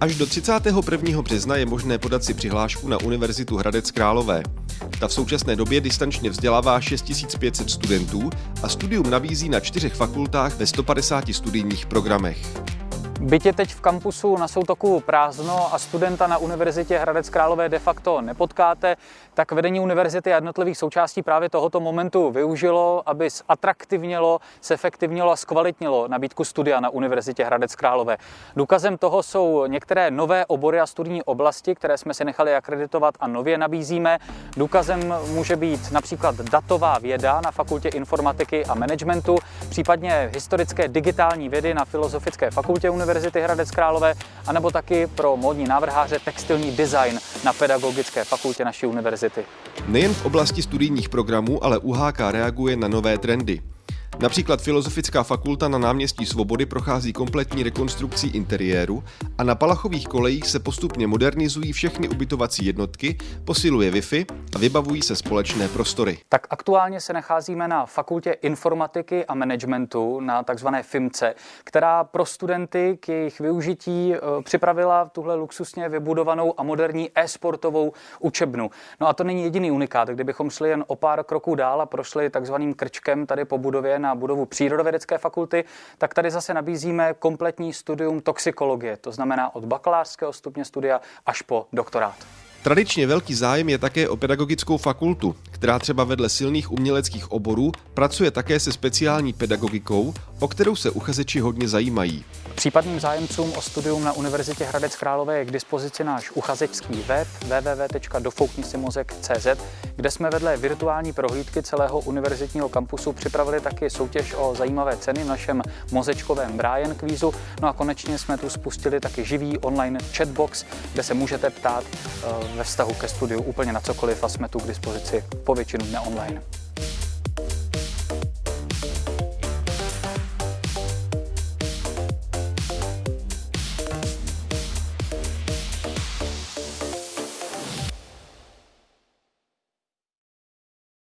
Až do 31. března je možné podat si přihlášku na Univerzitu Hradec Králové. Ta v současné době distančně vzdělává 6500 studentů a studium nabízí na čtyřech fakultách ve 150 studijních programech. Bytě teď v kampusu na Soutoku prázdno a studenta na Univerzitě Hradec Králové de facto nepotkáte, tak vedení univerzity a jednotlivých součástí právě tohoto momentu využilo, aby zatraktivnilo, zefektivnilo a zkvalitnilo nabídku studia na Univerzitě Hradec Králové. Důkazem toho jsou některé nové obory a studijní oblasti, které jsme si nechali akreditovat a nově nabízíme. Důkazem může být například datová věda na Fakultě informatiky a managementu, případně historické digitální vědy na Filozofické fakultě Univerzity Univerzity Hradec Králové, anebo taky pro módní návrháře textilní design na Pedagogické fakultě naší univerzity. Nejen v oblasti studijních programů, ale UHK reaguje na nové trendy. Například Filozofická fakulta na náměstí Svobody prochází kompletní rekonstrukcí interiéru a na Palachových kolejích se postupně modernizují všechny ubytovací jednotky, posiluje Wi-Fi a vybavují se společné prostory. Tak aktuálně se nacházíme na fakultě informatiky a managementu na takzvané FIMCE, která pro studenty k jejich využití e, připravila tuhle luxusně vybudovanou a moderní e-sportovou učebnu. No a to není jediný unikát. Kdybychom šli jen o pár kroků dál a prošli takzvaným krčkem tady po budově na budovu přírodovědecké fakulty, tak tady zase nabízíme kompletní studium toxikologie, to znamená od bakalářského stupně studia až po doktorát. Tradičně velký zájem je také o pedagogickou fakultu, která třeba vedle silných uměleckých oborů pracuje také se speciální pedagogikou, o kterou se uchazeči hodně zajímají. Případným zájemcům o studium na Univerzitě Hradec Králové je k dispozici náš uchazečský web www.dofouknisimozek.cz, kde jsme vedle virtuální prohlídky celého univerzitního kampusu připravili taky soutěž o zajímavé ceny v našem mozečkovém Brian kvízu. No a konečně jsme tu spustili taky živý online chatbox, kde se můžete ptát eh, ve vztahu ke studiu úplně na cokoliv a jsme tu k dispozici po většinu dne online.